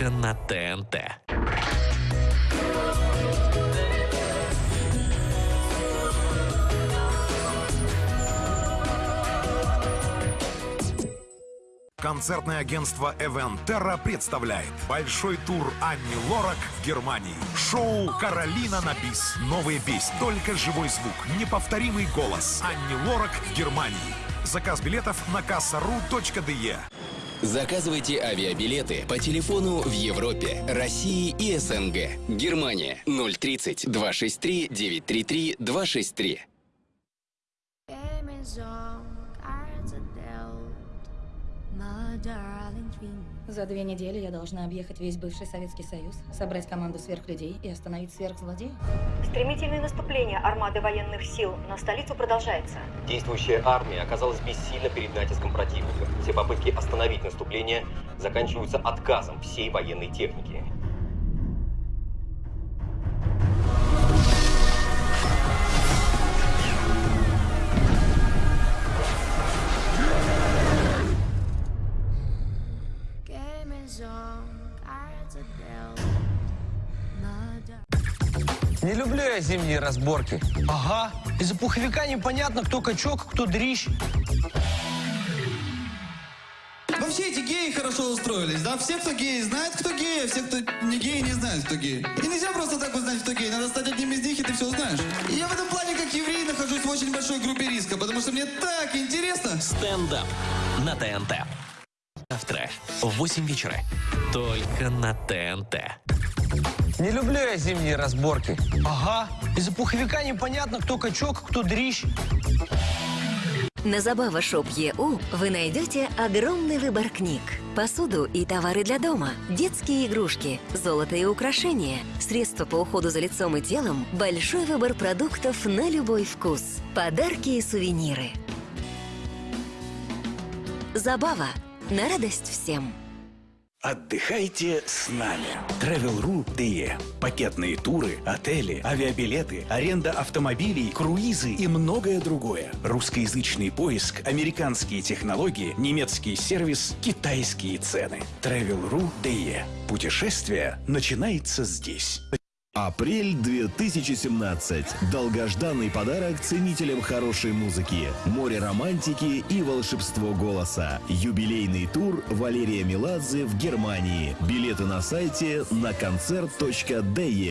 Только на ТНТ. Концертное агентство Terra представляет большой тур Анни Лорак в Германии. Шоу «Каролина на бис». Новые песни, только живой звук, неповторимый голос. Анни Лорак в Германии. Заказ билетов на кассару.де. Заказывайте авиабилеты по телефону в Европе, России и СНГ. Германия 030 263 933 263. За две недели я должна объехать весь бывший Советский Союз, собрать команду сверхлюдей и остановить сверхзлодеев. Стремительное наступление армады военных сил на столицу продолжается. Действующая армия оказалась бессильна перед натиском противника. Все попытки остановить наступление заканчиваются отказом всей военной техники. Не люблю я зимние разборки. Ага, из-за пуховика непонятно, кто качок, кто дрищ. Вообще эти геи хорошо устроились, да? Все, кто геи, знают, кто геи, а все, кто не геи, не знают, кто геи. И нельзя просто так узнать, кто гей. Надо стать одним из них, и ты все узнаешь. И я в этом плане, как еврей, нахожусь в очень большой группе риска, потому что мне так интересно. Стендап на ТНТ. Завтра в 8 вечера. Только на ТНТ. Не люблю я зимние разборки. Ага, из-за пуховика непонятно, кто качок, кто дрищ. На Забава Шоп ЕУ вы найдете огромный выбор книг, посуду и товары для дома, детские игрушки, золото и украшения, средства по уходу за лицом и телом, большой выбор продуктов на любой вкус, подарки и сувениры. Забава на радость всем. Отдыхайте с нами. Travel.ru.de. Пакетные туры, отели, авиабилеты, аренда автомобилей, круизы и многое другое. Русскоязычный поиск, американские технологии, немецкий сервис, китайские цены. Travel.ru.de. Путешествие начинается здесь. Апрель 2017. Долгожданный подарок ценителям хорошей музыки, море романтики и волшебство голоса. Юбилейный тур Валерия Меладзе в Германии. Билеты на сайте на концерт.де.